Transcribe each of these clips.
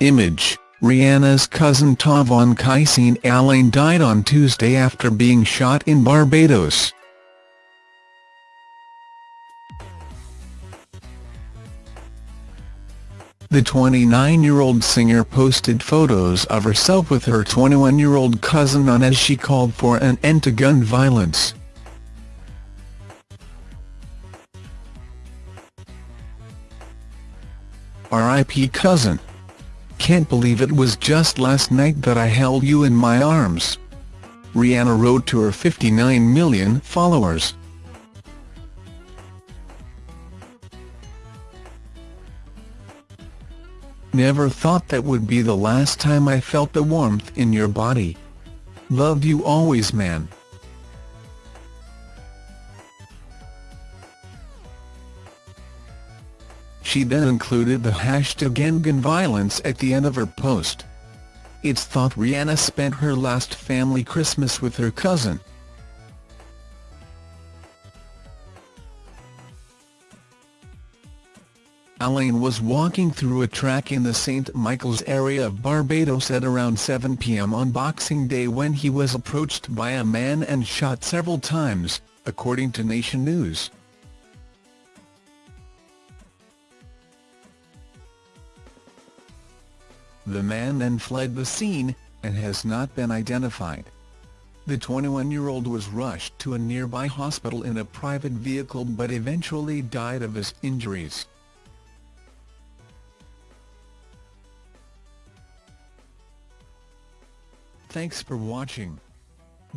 Image, Rihanna's cousin Tavon Kaiseen Alleyne died on Tuesday after being shot in Barbados. The 29-year-old singer posted photos of herself with her 21-year-old cousin on as she called for an end to gun violence. R.I.P. cousin. Can't believe it was just last night that I held you in my arms. Rihanna wrote to her 59 million followers. Never thought that would be the last time I felt the warmth in your body. Love you always man. She then included the hashtag #EndGunViolence at the end of her post. It's thought Rihanna spent her last family Christmas with her cousin. Alleyne was walking through a track in the St Michael's area of Barbados at around 7 p.m. on Boxing Day when he was approached by a man and shot several times, according to Nation News. The man then fled the scene, and has not been identified. The 21-year-old was rushed to a nearby hospital in a private vehicle but eventually died of his injuries. Thanks for watching.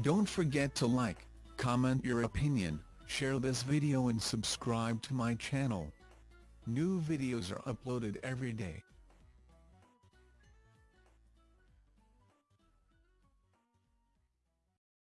Don't forget to like, comment your opinion, share this video and subscribe to my channel. New videos are uploaded every day.